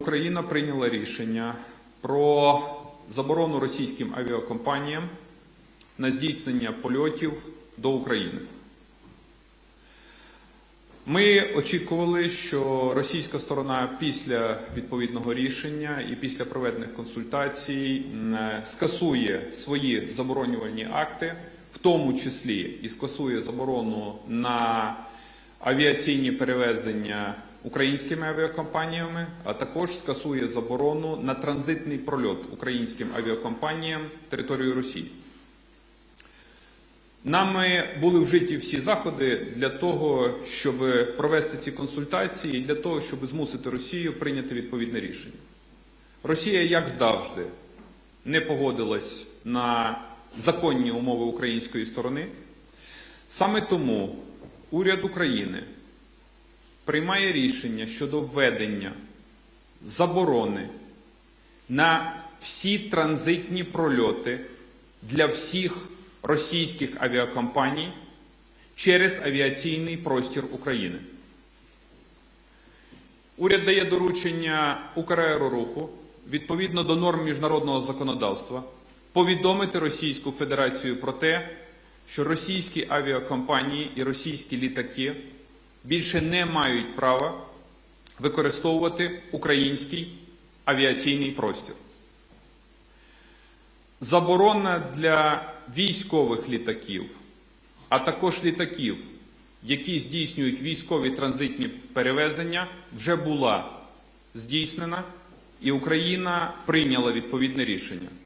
Україна прийняла рішення про заборону російським авіакомпаніям на здійснення польотів до України. Ми очікували, що російська сторона після відповідного рішення і після проведених консультацій скасує свої заборонювальні акти, в тому числі і скасує заборону на авіаційні перевезення українськими авіакомпаніями, а також скасує заборону на транзитний прольот українським авіакомпаніям територією Росії. Нами були вжиті всі заходи для того, щоб провести ці консультації і для того, щоб змусити Росію прийняти відповідне рішення. Росія, як завжди, не погодилась на законні умови української сторони. Саме тому уряд України приймає рішення щодо введення заборони на всі транзитні прольоти для всіх російських авіакомпаній через авіаційний простір України. Уряд дає доручення Украероруху відповідно до норм міжнародного законодавства повідомити Російську Федерацію про те, що російські авіакомпанії і російські літаки більше не мають права використовувати український авіаційний простір. Заборона для військових літаків, а також літаків, які здійснюють військові транзитні перевезення, вже була здійснена, і Україна прийняла відповідне рішення.